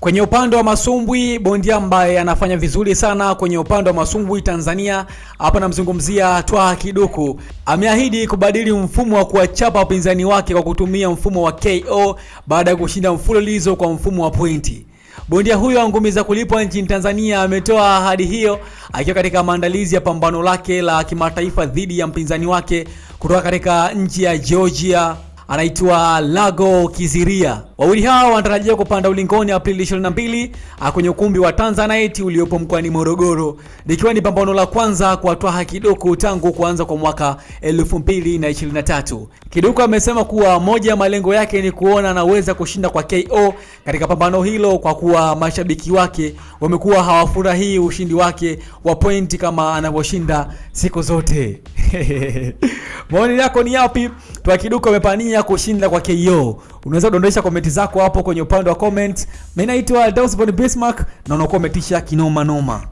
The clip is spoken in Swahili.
Kwenye upande wa masumbwi, bondia ambaye anafanya vizuri sana kwenye upande wa masumbwi Tanzania, hapa namzungumzia Twaha Kiduku, ameahidi kubadili mfumo wa kuwachapa wapinzani wake kwa kutumia mfumo wa KO baada ya kushinda mfululizo kwa mfumo wa pointi. Bondia huyo wa ngumi za kulipwa nchini Tanzania ametoa ahadi hiyo akiwa katika maandalizi ya pambano lake la kimataifa dhidi ya mpinzani wake kutoka katika nchi ya Georgia anaitwa Lago Kiziria. Wawili hao wanatarajia kupanda ulingoni Aprili 22 kwenye ukumbi wa Tanzanite uliopo mkoani Morogoro, likiwa ni pambano la kwanza kwa Twaha Kiduku tangu kuanza kwa mwaka 2023. Kiduku amesema kuwa moja ya malengo yake ni kuona anaweza kushinda kwa KO katika pambano hilo, kwa kuwa mashabiki wake wamekuwa hawafurahii ushindi wake wa pointi kama anavyoshinda siku zote. Maoni yako ni yapi? Twaha kiduka amepania kushinda kwa KO. Unaweza kudondosha komenti zako hapo kwenye upande wa comment. Mimi naitwa Dawson Bismarck na unakuwa umetisha kinoma noma.